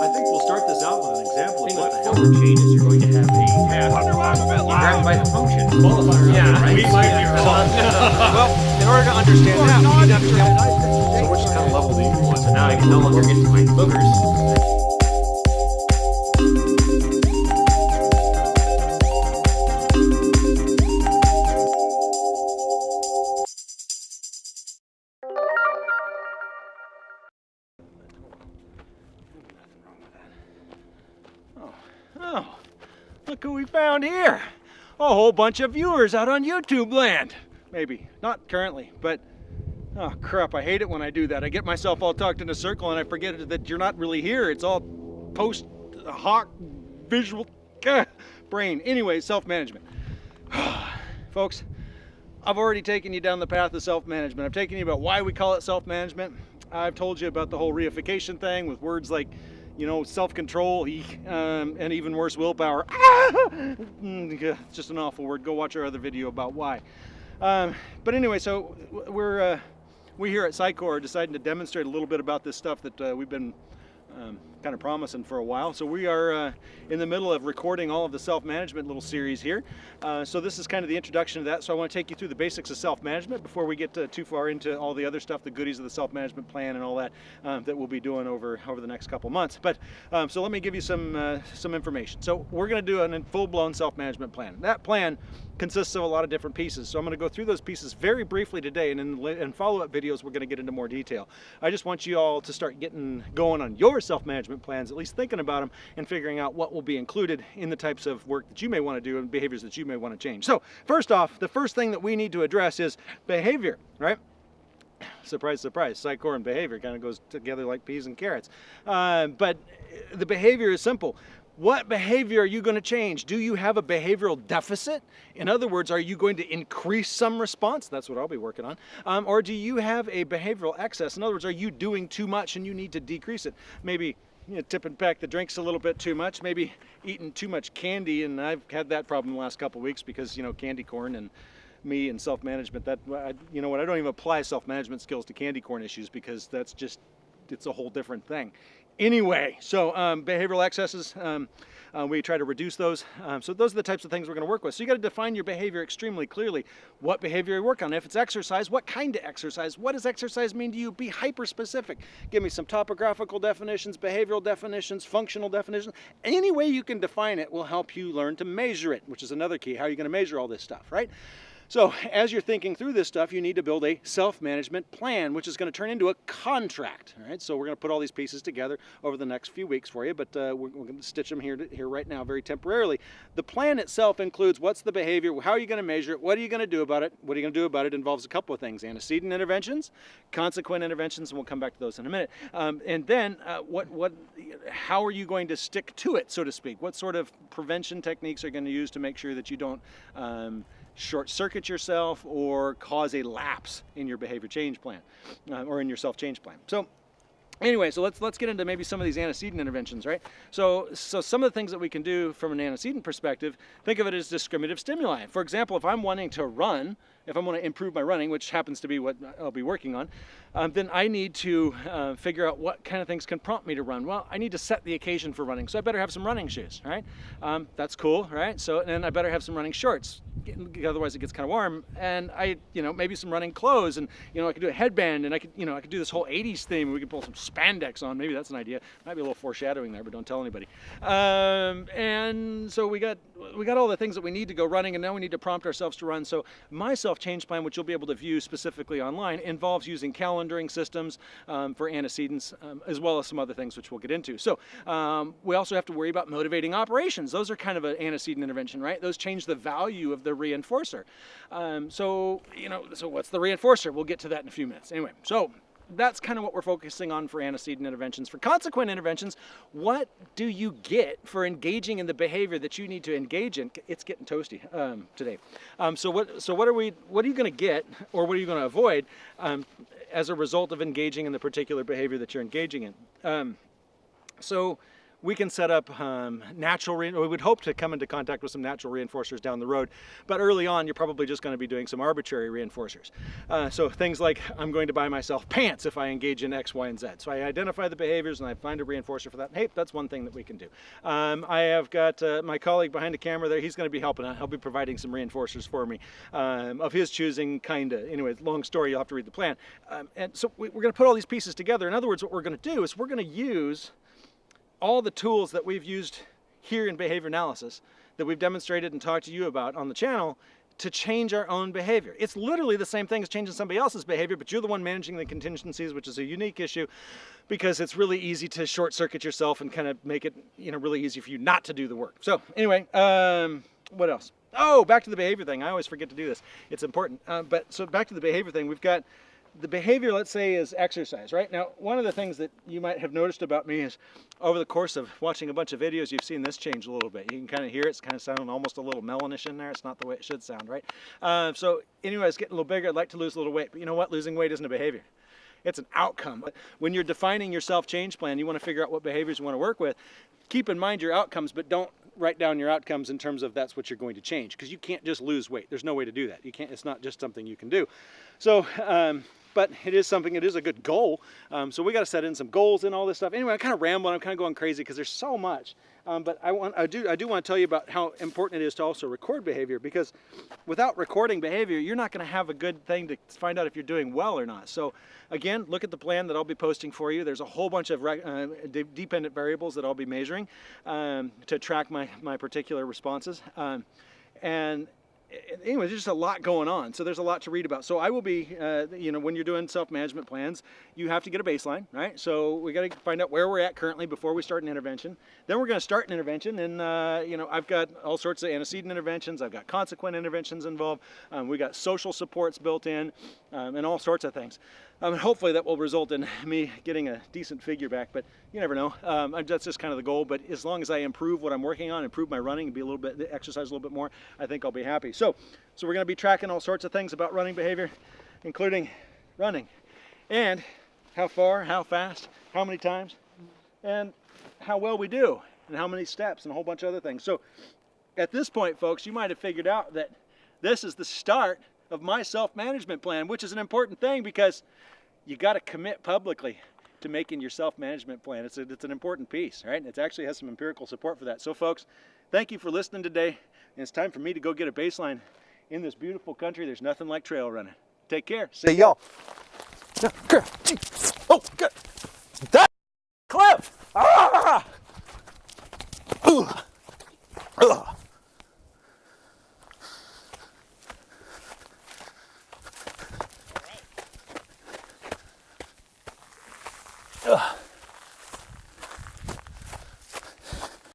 I think we'll start this out with an example of what the hell the chain is. You're going to have a task. You grab it by the function. Qualifier. Yeah, right? we might be well, in order to understand that, we need to understand So which kind of level do you want? So now I can no longer get to my boogers. Look who we found here. A whole bunch of viewers out on YouTube land. Maybe, not currently, but oh crap, I hate it when I do that. I get myself all tucked in a circle and I forget that you're not really here. It's all post hoc visual gah, brain. Anyway, self-management. Folks, I've already taken you down the path of self-management. I've taken you about why we call it self-management. I've told you about the whole reification thing with words like, you know, self-control, um, and even worse, willpower. It's just an awful word. Go watch our other video about why. Um, but anyway, so we're uh, we here at Psycor are deciding to demonstrate a little bit about this stuff that uh, we've been um, kind of promising for a while. So we are uh, in the middle of recording all of the self-management little series here. Uh, so this is kind of the introduction to that. So I want to take you through the basics of self-management before we get uh, too far into all the other stuff, the goodies of the self-management plan and all that um, that we'll be doing over over the next couple months. But um, so let me give you some uh, some information. So we're going to do a full-blown self-management plan. That plan consists of a lot of different pieces. So I'm going to go through those pieces very briefly today, and in, in follow-up videos we're going to get into more detail. I just want you all to start getting going on your self-management plans, at least thinking about them and figuring out what will be included in the types of work that you may want to do and behaviors that you may want to change. So first off, the first thing that we need to address is behavior, right? Surprise, surprise, psychor and behavior kind of goes together like peas and carrots. Uh, but the behavior is simple. What behavior are you going to change? Do you have a behavioral deficit? In other words, are you going to increase some response? That's what I'll be working on. Um, or do you have a behavioral excess? In other words, are you doing too much and you need to decrease it? Maybe you know, tipping back the drinks a little bit too much, maybe eating too much candy, and I've had that problem the last couple weeks because, you know, candy corn and me and self-management, that, I, you know what, I don't even apply self-management skills to candy corn issues because that's just, it's a whole different thing anyway. So um, behavioral excesses, um, uh, we try to reduce those. Um, so those are the types of things we're going to work with. So you got to define your behavior extremely clearly. What behavior you work on. If it's exercise, what kind of exercise? What does exercise mean to you? Be hyper specific. Give me some topographical definitions, behavioral definitions, functional definitions. Any way you can define it will help you learn to measure it, which is another key. How are you going to measure all this stuff, right? So as you're thinking through this stuff, you need to build a self-management plan, which is going to turn into a contract. All right, so we're going to put all these pieces together over the next few weeks for you, but uh, we're, we're, going to stitch them here, to, here right now very temporarily. The plan itself includes what's the behavior, how are you going to measure it, what are you going to do about it, what are you going to do about it involves a couple of things, antecedent interventions, consequent interventions, and we'll come back to those in a minute. Um, and then uh, what, what, how are you going to stick to it, so to speak? What sort of prevention techniques are you going to use to make sure that you don't um, short circuit yourself or cause a lapse in your behavior change plan uh, or in your self change plan. So Anyway, so let's let's get into maybe some of these antecedent interventions, right? So so some of the things that we can do from an antecedent perspective, think of it as discriminative stimuli. For example, if I'm wanting to run, if I'm going to improve my running, which happens to be what I'll be working on, um, then I need to uh, figure out what kind of things can prompt me to run. Well, I need to set the occasion for running, so I better have some running shoes, right? Um, that's cool, right? So and I better have some running shorts, otherwise it gets kind of warm. And I, you know, maybe some running clothes, and you know, I could do a headband, and I could, you know, I could do this whole '80s theme. We could pull some spandex on. Maybe that's an idea. Might be a little foreshadowing there, but don't tell anybody. Um, and so we got we got all the things that we need to go running, and now we need to prompt ourselves to run. So my self-change plan, which you'll be able to view specifically online, involves using calendaring systems um, for antecedents, um, as well as some other things which we'll get into. So um, we also have to worry about motivating operations. Those are kind of an antecedent intervention, right? Those change the value of the reinforcer. Um, so you know, so what's the reinforcer? We'll get to that in a few minutes. Anyway, so that's kind of what we're focusing on for antecedent interventions. For consequent interventions, what do you get for engaging in the behavior that you need to engage in? It's getting toasty um, today. Um, so what? So what are we? What are you going to get, or what are you going to avoid um, as a result of engaging in the particular behavior that you're engaging in? Um, so we can set up um, natural, we would hope to come into contact with some natural reinforcers down the road. But early on, you're probably just going to be doing some arbitrary reinforcers. Uh, so things like I'm going to buy myself pants if I engage in X, Y, and Z. So I identify the behaviors and I find a reinforcer for that. Hey, that's one thing that we can do. Um, I have got uh, my colleague behind the camera there. He's going to be helping out. He'll be providing some reinforcers for me um, of his choosing, kind of. Anyway, long story. You'll have to read the plan. Um, and so we, we're going to put all these pieces together. In other words, what we're going to do is we're going to use all the tools that we've used here in behavior analysis that we've demonstrated and talked to you about on the channel to change our own behavior. It's literally the same thing as changing somebody else's behavior, but you're the one managing the contingencies, which is a unique issue because it's really easy to short circuit yourself and kind of make it, you know, really easy for you not to do the work. So anyway, um, what else? Oh, back to the behavior thing. I always forget to do this. It's important. Uh, but so back to the behavior thing, we've got the behavior, let's say, is exercise, right? Now, one of the things that you might have noticed about me is over the course of watching a bunch of videos, you've seen this change a little bit. You can kind of hear it. It's kind of sounding almost a little melonish in there. It's not the way it should sound, right? Uh, so anyway, it's getting a little bigger. I'd like to lose a little weight. But you know what? Losing weight isn't a behavior. It's an outcome. When you're defining your self-change plan, you want to figure out what behaviors you want to work with. Keep in mind your outcomes, but don't write down your outcomes in terms of that's what you're going to change because you can't just lose weight. There's no way to do that. You can't. It's not just something you can do. So um, but it is something, it is a good goal. Um, so we got to set in some goals and all this stuff. Anyway, I'm kind of rambling, I'm kind of going crazy because there's so much. Um, but I want, I do, I do want to tell you about how important it is to also record behavior because without recording behavior, you're not going to have a good thing to find out if you're doing well or not. So again, look at the plan that I'll be posting for you. There's a whole bunch of uh, de dependent variables that I'll be measuring um, to track my, my particular responses. Um, and anyway, there's just a lot going on. So there's a lot to read about. So I will be, uh, you know, when you're doing self-management plans, you have to get a baseline, right? So we got to find out where we're at currently before we start an intervention. Then we're going to start an intervention, and uh, you know, I've got all sorts of antecedent interventions. I've got consequent interventions involved. Um, we got social supports built in, um, and all sorts of things. Um, and hopefully that will result in me getting a decent figure back, but you never know. Um, that's just kind of the goal. But as long as I improve what I'm working on, improve my running, be a little bit exercise a little bit more, I think I'll be happy. So, so we're going to be tracking all sorts of things about running behavior, including running, and how far, how fast, how many times, and how well we do, and how many steps, and a whole bunch of other things. So, at this point, folks, you might have figured out that this is the start of my self-management plan, which is an important thing because you got to commit publicly to making your self-management plan. It's, a, it's an important piece, right? It actually has some empirical support for that. So folks, thank you for listening today. And it's time for me to go get a baseline. In this beautiful country, there's nothing like trail running. Take care. See y'all. Oh, good. That